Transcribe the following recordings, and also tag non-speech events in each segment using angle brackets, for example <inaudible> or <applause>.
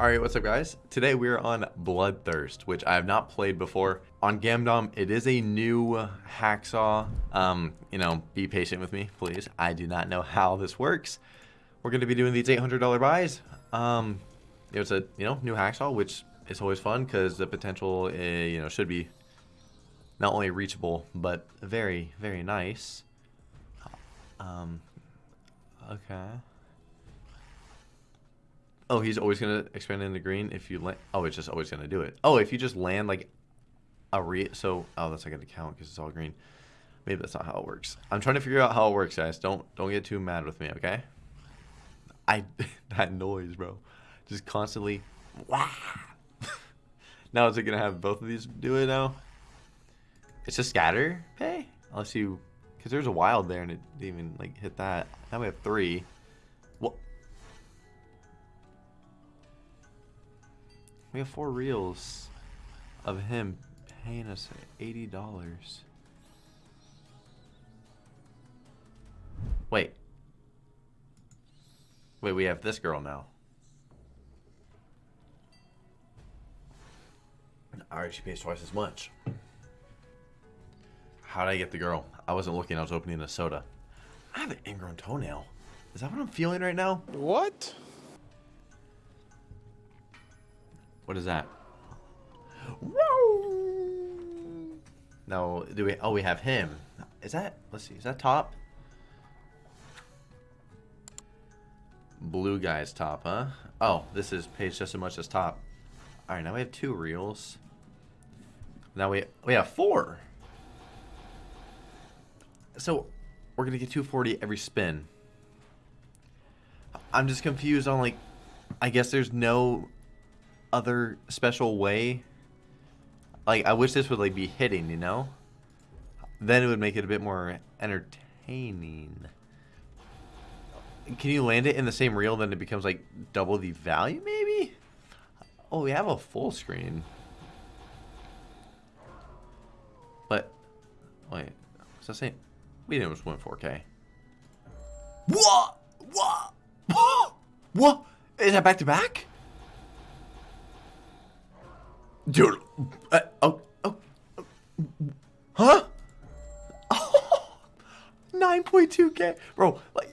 Alright, what's up guys? Today we're on Bloodthirst, which I have not played before. On Gamdom, it is a new hacksaw. Um, you know, be patient with me, please. I do not know how this works. We're going to be doing these $800 buys. Um, it's a, you know, new hacksaw, which is always fun because the potential, uh, you know, should be not only reachable, but very, very nice. Um, okay. Oh, he's always gonna expand into green if you land. Oh, it's just always gonna do it. Oh, if you just land like a re. So, oh, that's not gonna count because it's all green. Maybe that's not how it works. I'm trying to figure out how it works, guys. Don't don't get too mad with me, okay? I <laughs> that noise, bro. Just constantly. Wow. <laughs> now is it gonna have both of these do it now? It's a scatter pay unless you, because there's a wild there and it didn't even like hit that. Now we have three. We have four reels of him paying us $80. Wait. Wait, we have this girl now. Alright, she pays twice as much. How did I get the girl? I wasn't looking, I was opening a soda. I have an ingrown toenail. Is that what I'm feeling right now? What? What is that? No, do we? Oh, we have him. Is that? Let's see. Is that top? Blue guy's top, huh? Oh, this is pays just as much as top. All right, now we have two reels. Now we we have four. So we're gonna get 240 every spin. I'm just confused on like, I guess there's no other special way. Like, I wish this would, like, be hitting, you know? Then it would make it a bit more entertaining. Can you land it in the same reel, then it becomes, like, double the value, maybe? Oh, we have a full screen. But, wait, what's that saying? We didn't just went 4K. What? What? <gasps> What? Is that back to back? Dude. Uh, oh, oh, Huh? <laughs> Oh, 9.2k. Bro, like,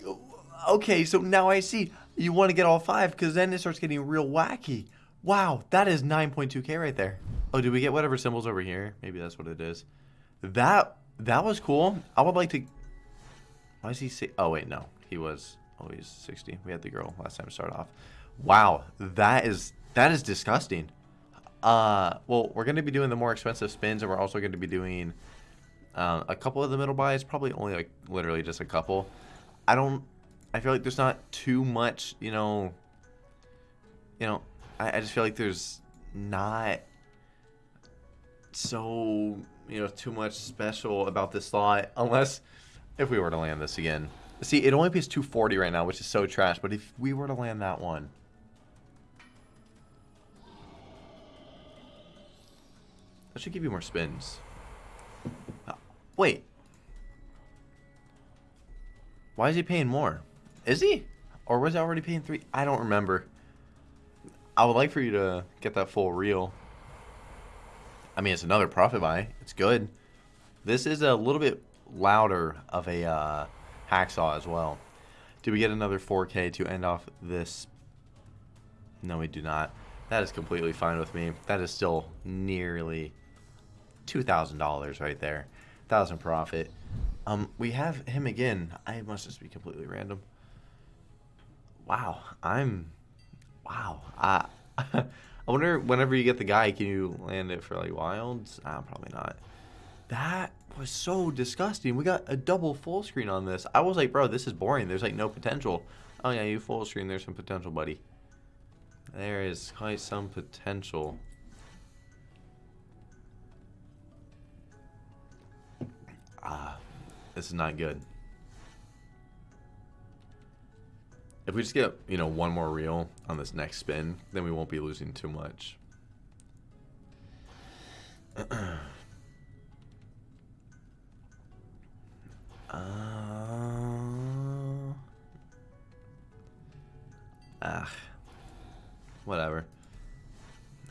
okay, so now I see. You want to get all five because then it starts getting real wacky. Wow, that is 9.2k right there. Oh, did we get whatever symbols over here? Maybe that's what it is. That that was cool. I would like to... Why is he... Say, oh, wait, no. He was... Oh, he's 60. We had the girl last time to start off. Wow, that is... That is disgusting. Uh, well, we're going to be doing the more expensive spins, and we're also going to be doing um, a couple of the middle buys, probably only like literally just a couple. I don't, I feel like there's not too much, you know, you know, I, I just feel like there's not so, you know, too much special about this slot, unless if we were to land this again. See, it only pays 240 right now, which is so trash, but if we were to land that one, That should give you more spins. Uh, wait. Why is he paying more? Is he? Or was he already paying three? I don't remember. I would like for you to get that full reel. I mean, it's another profit buy. It's good. This is a little bit louder of a uh, hacksaw as well. Do we get another 4K to end off this? No, we do not. That is completely fine with me. That is still nearly $2,000 right there. 1000 profit. Um, we have him again. I must just be completely random. Wow, I'm, wow. I, <laughs> I wonder whenever you get the guy, can you land it for like wilds? Ah, probably not. That was so disgusting. We got a double full screen on this. I was like, bro, this is boring. There's like no potential. Oh yeah, you full screen. There's some potential, buddy. There is quite some potential. Ah, this is not good. If we just get, you know, one more reel on this next spin, then we won't be losing too much. uh, <clears throat> ah, whatever.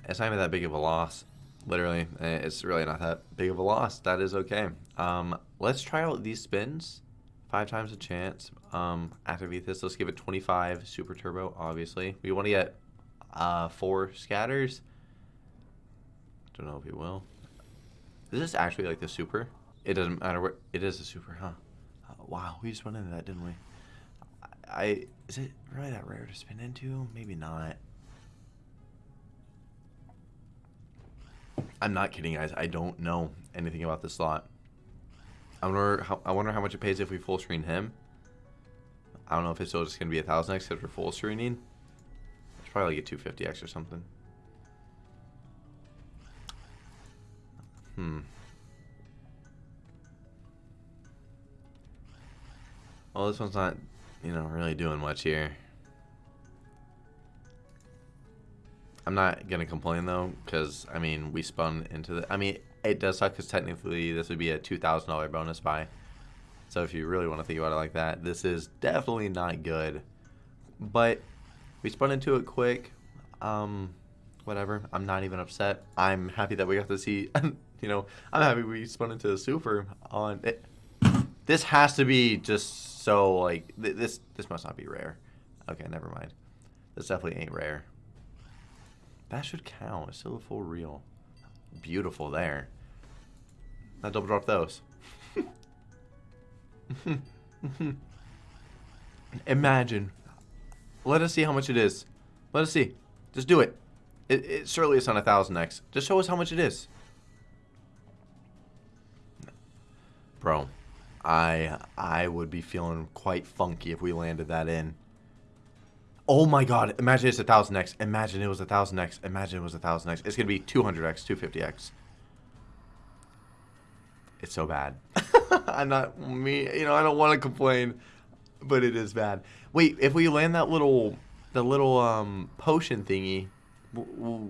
It's not even that big of a loss. Literally, eh, it's really not that big of a loss. That is okay. Um, let's try out these spins. Five times a chance. Um, this. Let's give it 25 super turbo, obviously. We want to get uh, four scatters. Don't know if we will. Is this actually like the super? It doesn't matter what. It is a super, huh? Uh, wow, we just went into that, didn't we? I is it really that rare to spin into? Maybe not. I'm not kidding, guys. I don't know anything about this slot. I wonder how I wonder how much it pays if we full screen him. I don't know if it's still just gonna be a thousand X after full screening. It's probably like a 250X or something. Hmm. Well, this one's not, you know, really doing much here. I'm not gonna complain though, because I mean we spun into the. I mean it does suck because technically this would be a two thousand dollar bonus buy. So if you really want to think about it like that, this is definitely not good. But we spun into it quick. Um, whatever. I'm not even upset. I'm happy that we got to see. <laughs> you know, I'm happy we spun into the super on it. This has to be just so like th this. This must not be rare. Okay, never mind. This definitely ain't rare. That should count. It's still a full reel. Beautiful there. I double drop those. <laughs> Imagine. Let us see how much it is. Let us see. Just do it. It, it surely it's on a thousand X. Just show us how much it is. Bro, I I would be feeling quite funky if we landed that in. Oh my god, imagine it's a 1000x. Imagine it was a 1000x. Imagine it was a 1000x. It's going to be 200x, 250x. It's so bad. <laughs> I'm not me, you know, I don't want to complain, but it is bad. Wait, if we land that little the little um potion thingy,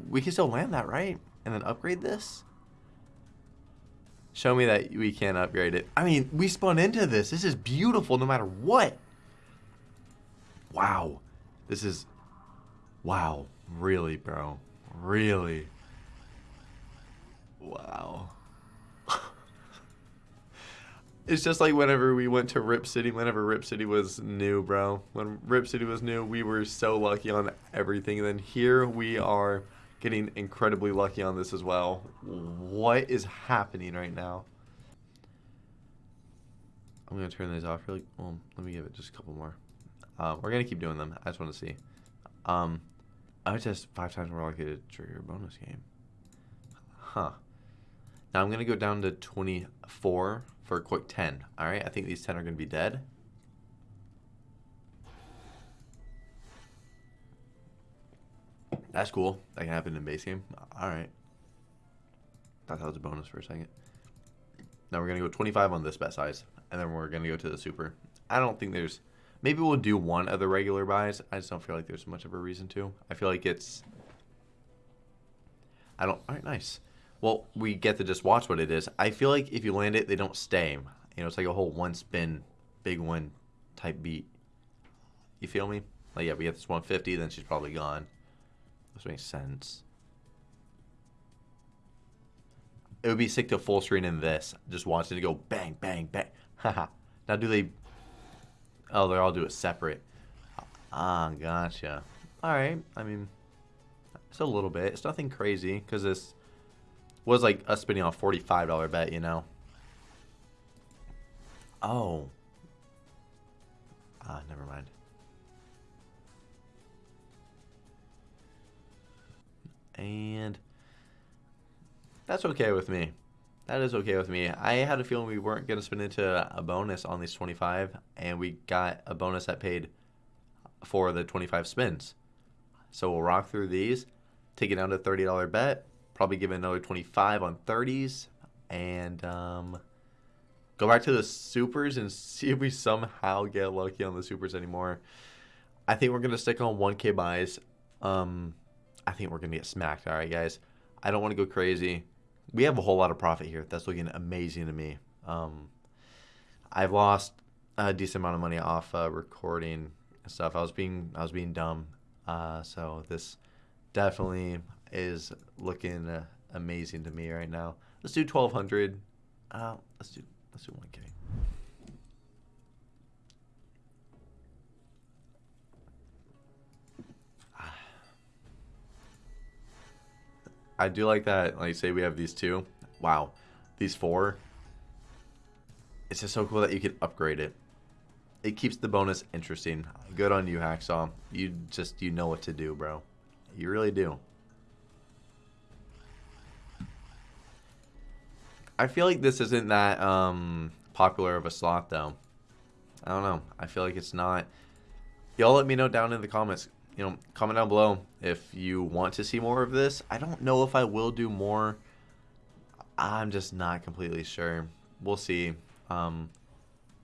we can still land that, right? And then upgrade this? Show me that we can upgrade it. I mean, we spun into this. This is beautiful no matter what. Wow. This is... Wow. Really, bro. Really. Wow. <laughs> it's just like whenever we went to Rip City, whenever Rip City was new, bro. When Rip City was new, we were so lucky on everything. And then here we are getting incredibly lucky on this as well. What is happening right now? I'm going to turn these off really... Well, let me give it just a couple more. Um, we're gonna keep doing them. I just want to see. Um, I was just five times more likely to trigger a bonus game. Huh. Now I'm gonna go down to 24 for a quick 10. All right, I think these 10 are gonna be dead. That's cool. That can happen in base game. All right. Thought that was a bonus for a second. Now we're gonna go 25 on this bet size, and then we're gonna go to the super. I don't think there's Maybe we'll do one of the regular buys. I just don't feel like there's much of a reason to. I feel like it's... I don't... Alright, nice. Well, we get to just watch what it is. I feel like if you land it, they don't stay. You know, it's like a whole one spin, big win type beat. You feel me? Like, yeah, we get this 150, then she's probably gone. This makes sense. It would be sick to full screen in this. Just watch it go bang, bang, bang. <laughs> Haha. now, do they Oh, they all do it separate. Ah, gotcha. Alright, I mean, it's a little bit. It's nothing crazy, because this was like us spending on a $45 bet, you know? Oh. Ah, never mind. And that's okay with me. That is okay with me. I had a feeling we weren't going to spin into a bonus on these 25, and we got a bonus that paid for the 25 spins. So we'll rock through these, take it down to $30 bet, probably give it another 25 on 30s, and um, go back to the supers and <laughs> see if we somehow get lucky on the supers anymore. I think we're going to stick on 1K buys. Um, I think we're going to get smacked. All right, guys. I don't want to go crazy we have a whole lot of profit here. That's looking amazing to me. Um, I've lost a decent amount of money off uh, recording and stuff. I was being I was being dumb. Uh, so this definitely is looking uh, amazing to me right now. Let's do 1200. Uh, let's do let's do 1k. I do like that. Like, say we have these two. Wow, these four. It's just so cool that you can upgrade it. It keeps the bonus interesting. Good on you, Hacksaw. You just you know what to do, bro. You really do. I feel like this isn't that um, popular of a slot, though. I don't know. I feel like it's not. Y'all let me know down in the comments. You know, comment down below if you want to see more of this. I don't know if I will do more. I'm just not completely sure. We'll see. Um,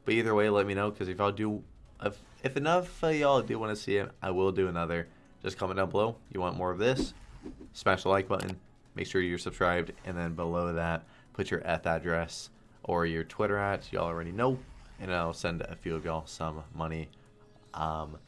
but either way, let me know because if I'll do, if, if enough of y'all do want to see it, I will do another. Just comment down below. You want more of this? Smash the like button. Make sure you're subscribed, and then below that, put your Eth address or your Twitter at. Y'all already know, and I'll send a few of y'all some money. Um,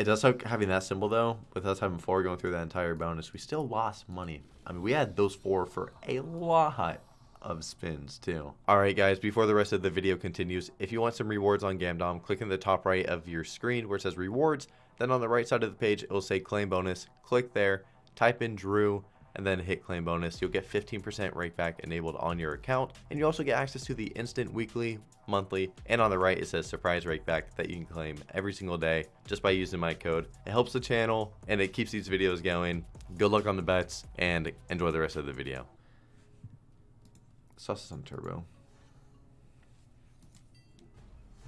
it does suck having that symbol though. With us having four going through that entire bonus, we still lost money. I mean, we had those four for a lot of spins too. Alright guys, before the rest of the video continues, if you want some rewards on Gamdom, click in the top right of your screen where it says rewards, then on the right side of the page it will say claim bonus, click there, type in Drew, and then hit claim bonus. You'll get 15% rake back enabled on your account, and you also get access to the instant weekly, monthly, and on the right it says surprise rake back that you can claim every single day just by using my code. It helps the channel and it keeps these videos going. Good luck on the bets and enjoy the rest of the video. Sauce on turbo.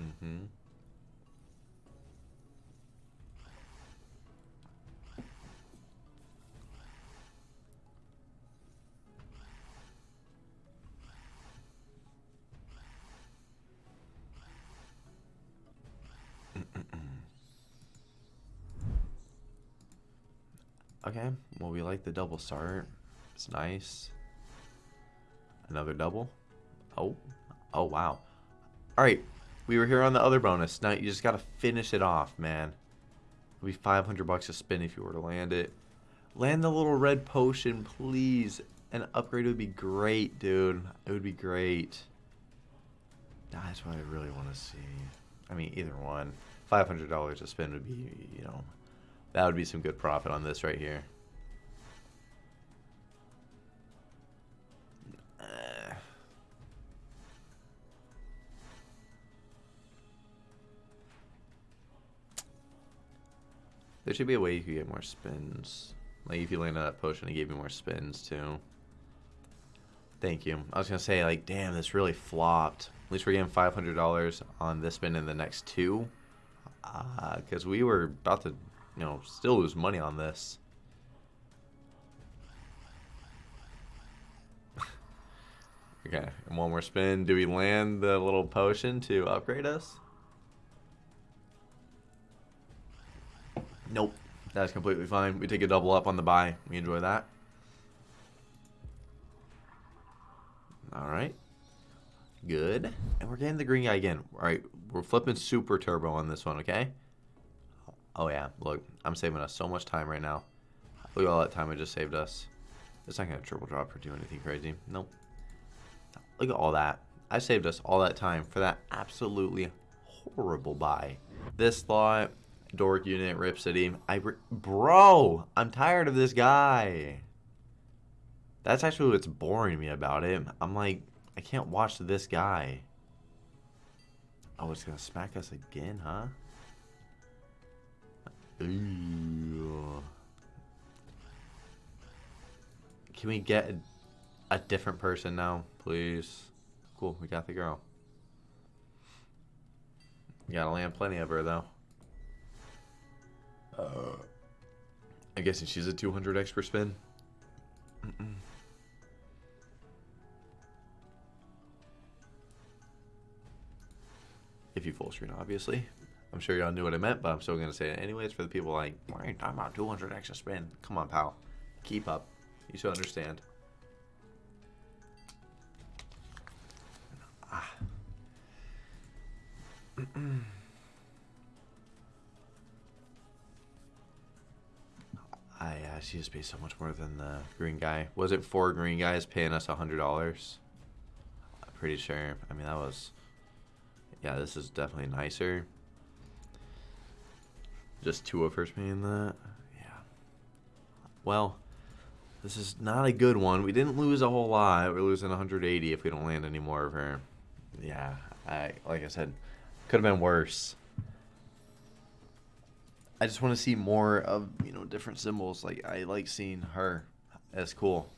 Mm-hmm. Okay, well, we like the double start. It's nice. Another double. Oh, oh, wow. All right, we were here on the other bonus. Now you just got to finish it off, man. It'll be 500 bucks a spin if you were to land it. Land the little red potion, please. An upgrade would be great, dude. It would be great. That's what I really want to see. I mean, either one. $500 a spin would be, you know, that would be some good profit on this right here. <sighs> There should be a way you could get more spins. Like if you land on that potion, it gave you more spins too. Thank you. I was gonna say like, damn, this really flopped. At least we're getting five hundred dollars on this spin in the next two, because uh, we were about to you know, still lose money on this. <laughs> okay, and one more spin. Do we land the little potion to upgrade us? Nope. That's completely fine. We take a double up on the buy. We enjoy that. Alright. Good. And we're getting the green guy again. Alright, we're flipping super turbo on this one, okay? Oh yeah, look, I'm saving us so much time right now. Look at all that time I just saved us. It's not going to triple drop or do anything crazy. Nope. Look at all that. I saved us all that time for that absolutely horrible buy. This slot, Dork Unit, Rip City. I Bro, I'm tired of this guy. That's actually what's boring me about it. I'm like, I can't watch this guy. Oh, it's going to smack us again, huh? Can we get a, a different person now, please? Cool, we got the girl. We gotta land plenty of her, though. Uh, I guess she's a 200 X per spin. Mm -mm. If you full screen, obviously. I'm sure y'all knew what I meant, but I'm still to say it anyways for the people like, why are you talking about 200 extra spin? Come on, pal. Keep up. You should understand. Ah. <clears throat> I uh, see just pay so much more than the green guy. Was it four green guys paying us a hundred dollars? I'm pretty sure. I mean, that was. Yeah, this is definitely nicer. Just two of us paying that. Yeah. Well, this is not a good one. We didn't lose a whole lot. We're losing 180 if we don't land any more of her. Yeah, I like I said, could have been worse. I just want to see more of you know different symbols. Like I like seeing her. That's cool.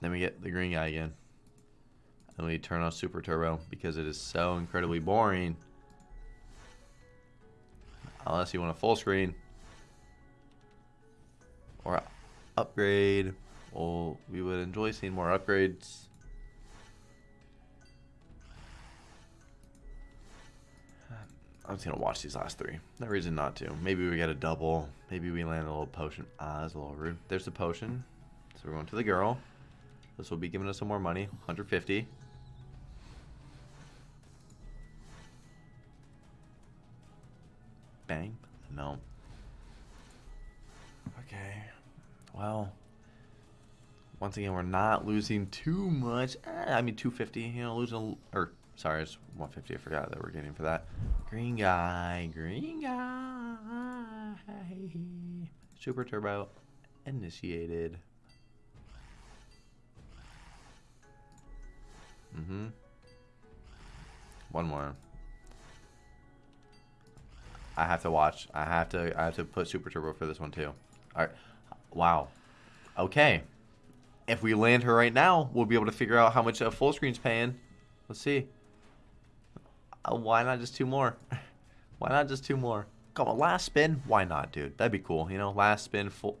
Then we get the green guy again. And we turn on Super Turbo because it is so incredibly boring. Unless you want a full screen. Or upgrade. We would enjoy seeing more upgrades. I'm just gonna watch these last three. No reason not to. Maybe we get a double. Maybe we land a little potion. Ah, that's a little rude. There's the potion. So we're going to the girl. This will be giving us some more money. 150. No. Okay. Well. Once again, we're not losing too much. Eh, I mean, 250. You know, losing... Or, sorry, it's 150. I forgot that we're getting for that. Green guy. Green guy. Super Turbo. Initiated. Mm-hmm. One more. I have to watch. I have to. I have to put Super Turbo for this one too. All right. Wow. Okay. If we land her right now, we'll be able to figure out how much a full screen's paying. Let's see. Uh, why not just two more? <laughs> why not just two more? Come on, last spin. Why not, dude? That'd be cool. You know, last spin full.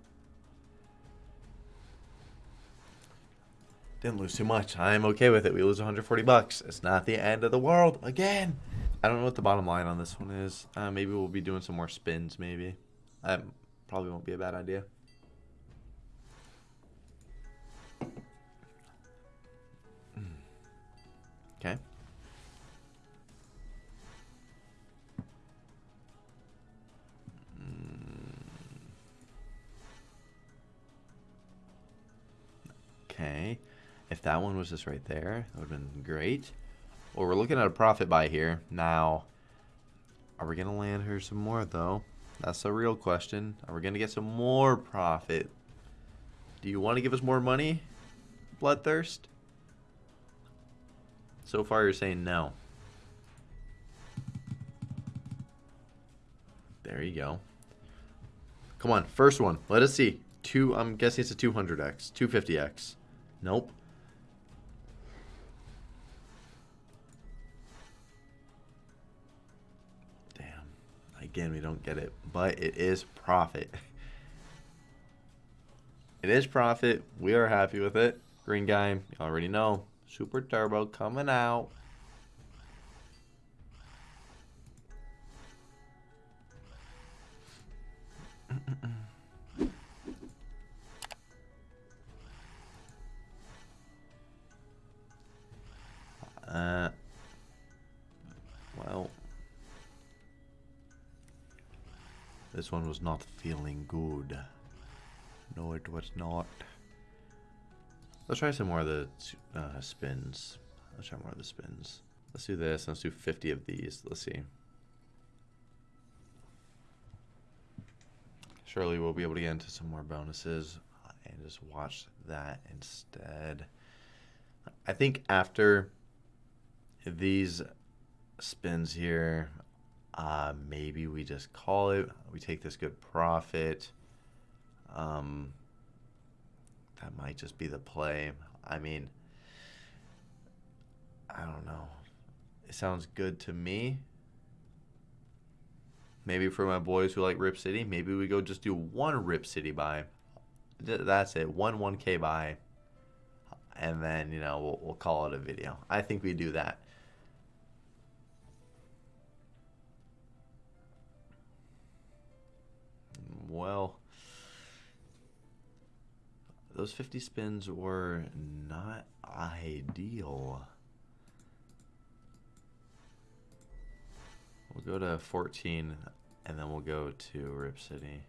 Didn't lose too much. I'm okay with it. We lose 140 bucks. It's not the end of the world. Again. I don't know what the bottom line on this one is. Uh, maybe we'll be doing some more spins, maybe. That probably won't be a bad idea. Okay. Okay. If that one was just right there, that would have been great. Well, we're looking at a profit buy here. Now, are we going to land her some more, though? That's the real question. Are we going to get some more profit? Do you want to give us more money, Bloodthirst? So far, you're saying no. There you go. Come on, first one. Let us see. Two. I'm guessing it's a 200x, 250x. Nope. Again, we don't get it, but it is profit. It is profit. We are happy with it. Green guy, you already know. Super Turbo coming out. One was not feeling good. No, it was not. Let's try some more of the uh, spins. Let's try more of the spins. Let's do this. Let's do 50 of these. Let's see. Surely we'll be able to get into some more bonuses and just watch that instead. I think after these spins here, uh, maybe we just call it. We take this good profit. Um, that might just be the play. I mean, I don't know. It sounds good to me. Maybe for my boys who like Rip City, maybe we go just do one Rip City buy. That's it, one 1K buy. And then, you know, we'll, we'll call it a video. I think we do that. well. Those 50 spins were not ideal. We'll go to 14 and then we'll go to Rip City.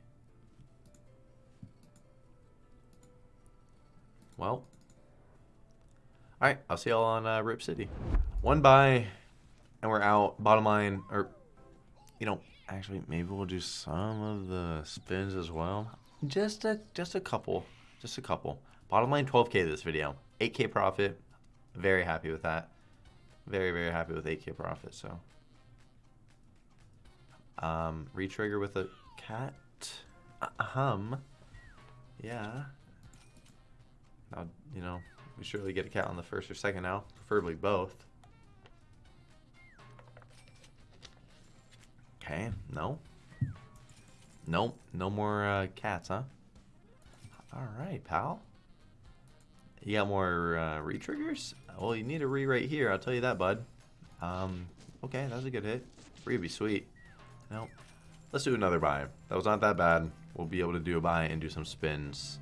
Well, all right, I'll see y'all on uh, Rip City. One buy, and we're out. Bottom line, or, you know, actually, maybe we'll do some of the spins as well. Just a, just a couple. Just a couple. Bottom line, 12k this video. 8k profit. Very happy with that. Very, very happy with 8k profit, so. Um, retrigger with a cat. Uh, hum. Yeah. Now, you know, we surely get a cat on the first or second now. Preferably both. Okay, no. Nope, no more uh, cats, huh? Alright, pal. You got more uh, re-triggers? Well, you need a re right here, I'll tell you that, bud. Um, okay, that was a good hit. Re would be sweet. Nope. Let's do another buy. That was not that bad. We'll be able to do a buy and do some spins.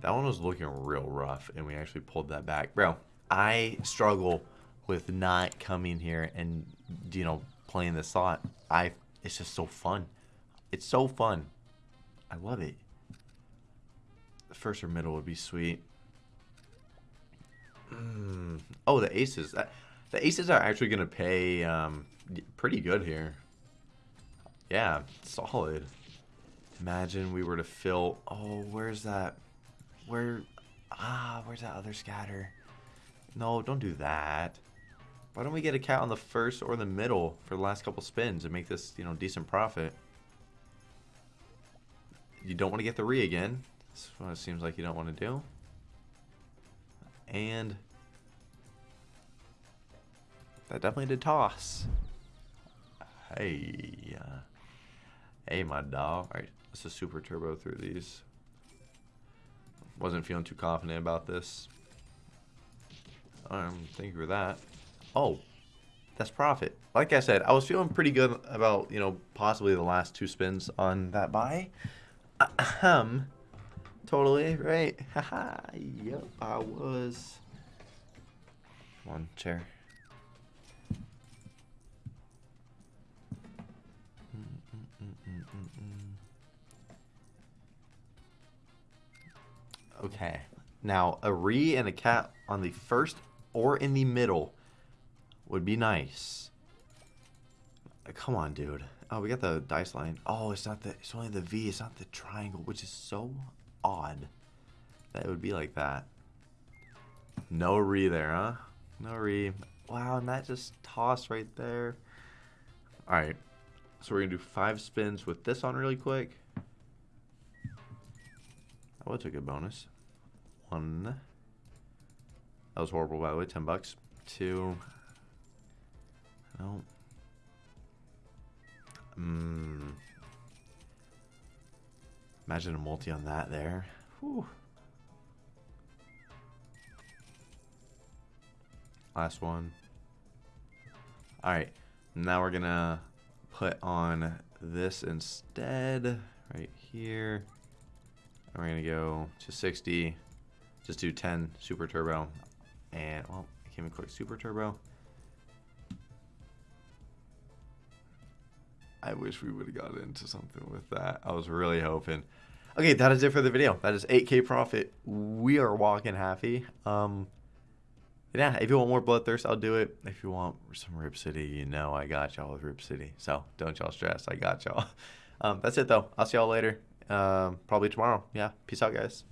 That one was looking real rough, and we actually pulled that back. Bro, I struggle with not coming here and, you know, playing this slot. I, it's just so fun. It's so fun. I love it. The first or middle would be sweet. Mm. Oh, the aces. The aces are actually going to pay um, pretty good here. Yeah, solid. Imagine we were to fill... Oh, where's that? Where... Ah, where's that other scatter? No, don't do that. Why don't we get a cat on the first or the middle for the last couple spins and make this, you know, decent profit? You don't want to get the re again. That's what it seems like you don't want to do. And that definitely did toss. Hey. Hey, my dog. Alright, let's just super turbo through these. Wasn't feeling too confident about this. Um, thank you for that. Oh, that's profit. Like I said, I was feeling pretty good about, you know, possibly the last two spins on that buy. Um, Totally, right? <laughs> Haha, yep, I was. One chair. Okay. Now, a re and a cat on the first or in the middle would be nice. Come on, dude. Oh, we got the dice line. Oh, it's not the. It's only the V. It's not the triangle, which is so odd that it would be like that. No re there, huh? No re. Wow, and that just tossed right there. All right. So we're gonna do five spins with this on really quick. I would take a bonus. One. That was horrible, by the way. Ten bucks. Two. No. Mmm. Imagine a multi on that there. Whew. Last one. Alright. Now we're going to put on this instead. Right here. And we're going to go to 60. Just do 10 super turbo. And, well, I can't even quick super turbo. I wish we would have got into something with that. I was really hoping. Okay, that is it for the video. That is 8k profit. We are walking happy. Um, yeah, if you want more Bloodthirst, I'll do it. If you want some Rip City, you know I got y'all with Rip City. So don't y'all stress. I got y'all. <laughs> Um, that's it, though. I'll see y'all later. Um, probably tomorrow. Yeah. Peace out, guys.